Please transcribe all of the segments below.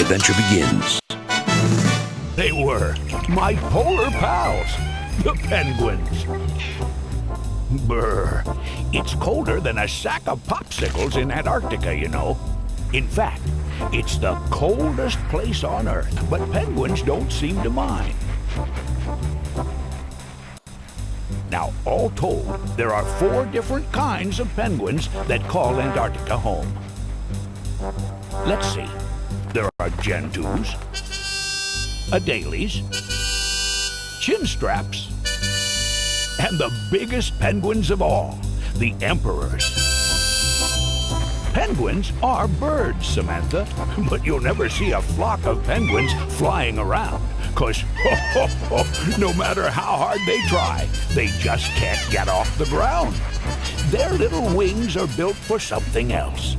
adventure begins. They were my polar pals, the penguins. Brr. It's colder than a sack of popsicles in Antarctica, you know. In fact, it's the coldest place on Earth, but penguins don't seem to mind. Now, all told, there are four different kinds of penguins that call Antarctica home. Let's see. There are Gentoos, Adelies, Chinstraps, and the biggest penguins of all, the Emperors. Penguins are birds, Samantha, but you'll never see a flock of penguins flying around. Cause no matter how hard they try, they just can't get off the ground. Their little wings are built for something else.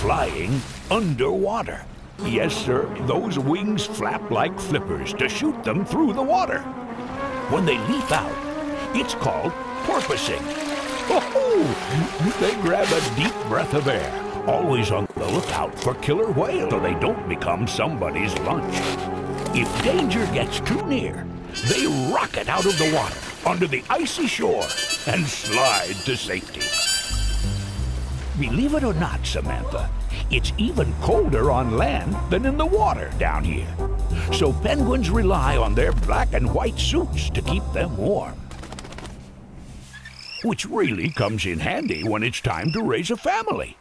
Flying underwater. Yes, sir, those wings flap like flippers to shoot them through the water. When they leap out, it's called porpoising. Oh, they grab a deep breath of air, always on the lookout for killer whales so they don't become somebody's lunch. If danger gets too near, they rocket out of the water onto the icy shore and slide to safety. Believe it or not, Samantha, it's even colder on land than in the water down here. So penguins rely on their black and white suits to keep them warm. Which really comes in handy when it's time to raise a family.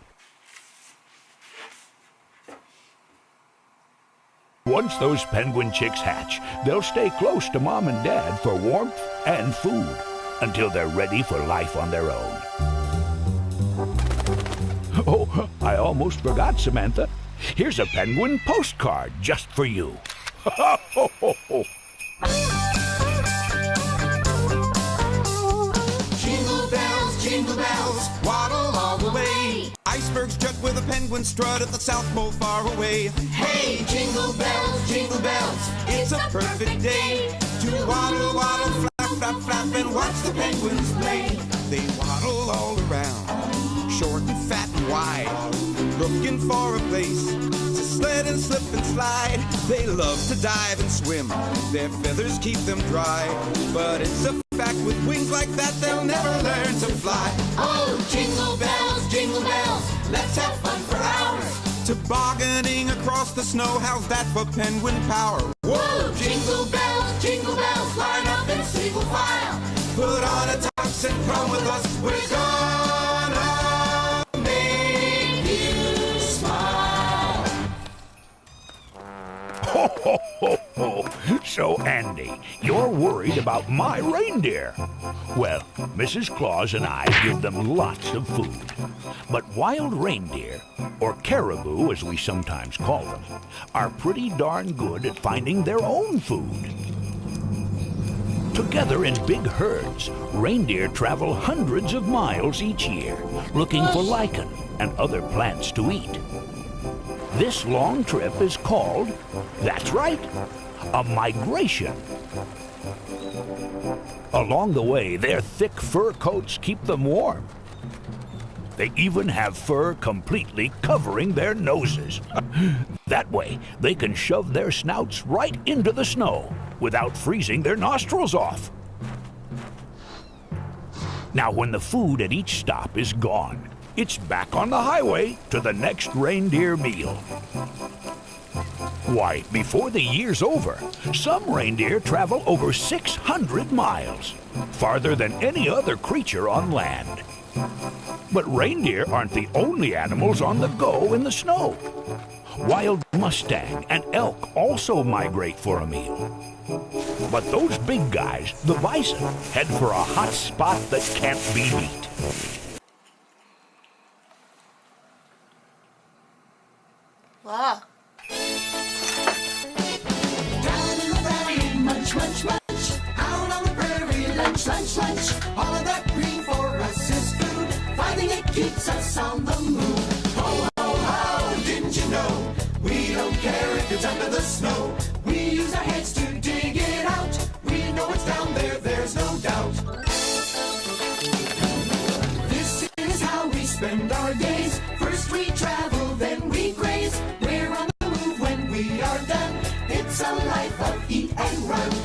Once those penguin chicks hatch, they'll stay close to mom and dad for warmth and food until they're ready for life on their own. Oh, I almost forgot, Samantha. Here's a penguin postcard just for you. Jingle bells, jingle bells, waddle all the way. Icebergs jet with a penguin strut at the South Pole far away. Hey, jingle bells, jingle bells, It's a perfect day to waddle, waddle, flap, flap, flap, and watch the penguins play. They waddle all around, looking for a place to sled and slip and slide. They love to dive and swim, their feathers keep them dry. But it's a fact with wings like that, they'll never learn to fly. Oh, jingle bells, jingle bells, let's have fun for hours. Tobogganing across the snow, how's that for penguin power? Whoa, jingle bells, jingle bells, line up in single file. Put on a tux and come with us. We're gonna So, Andy, you're worried about my reindeer. Well, Mrs. Claus and I give them lots of food. But wild reindeer, or caribou as we sometimes call them, are pretty darn good at finding their own food. Together in big herds, reindeer travel hundreds of miles each year looking for lichen and other plants to eat. This long trip is called, that's right, a migration. Along the way, their thick fur coats keep them warm. They even have fur completely covering their noses. that way, they can shove their snouts right into the snow without freezing their nostrils off. Now, when the food at each stop is gone, it's back on the highway to the next reindeer meal. Why, before the year's over, some reindeer travel over 600 miles, farther than any other creature on land. But reindeer aren't the only animals on the go in the snow. Wild mustang and elk also migrate for a meal. But those big guys, the bison, head for a hot spot that can't be beat. Wow. Munch, munch. Out on the prairie, lunch, lunch, lunch. All of that green for us is food. Finding it keeps us on the move. Ho, ho, ho, didn't you know? We don't care if it's under the snow. We use our heads to dig it out. We know it's down there, there's no doubt. This is how we spend our days. First we travel, then we graze. We're on the move when we are done. It's a life of eat and run.